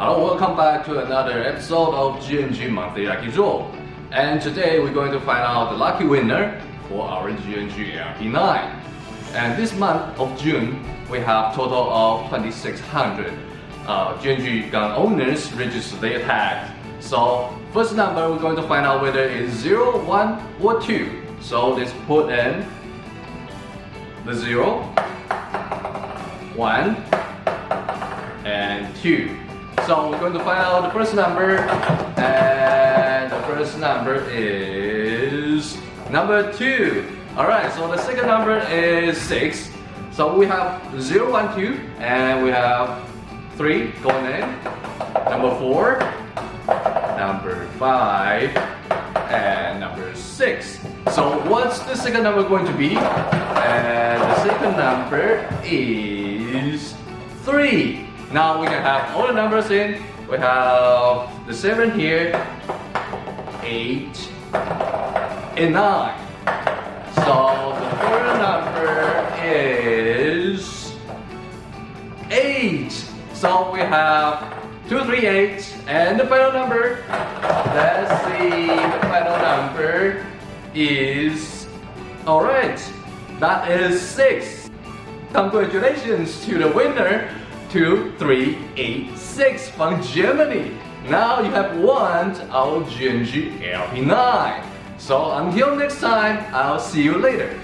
Hello, welcome back to another episode of GNG Monthly Lucky Draw. And today we're going to find out the lucky winner for our GNG LP9. And this month of June, we have total of 2600 uh, GNG gun owners register their tag. So first number we're going to find out whether it's 0, 1 or 2. So let's put in the 0, 1 and 2. So we're going to find out the first number and the first number is number 2. Alright, so the second number is 6. So we have 0, 1, 2 and we have 3 going in. Number 4, number 5 and number 6. So what's the second number going to be? And the second number is 3. Now we can have all the numbers in. We have the 7 here, 8, and 9. So the third number is 8. So we have 2, 3, 8, and the final number, let's see, the final number is, alright, that is 6. Congratulations to the winner 2386 from Germany. Now you have won our GNG LP9. So until next time, I'll see you later.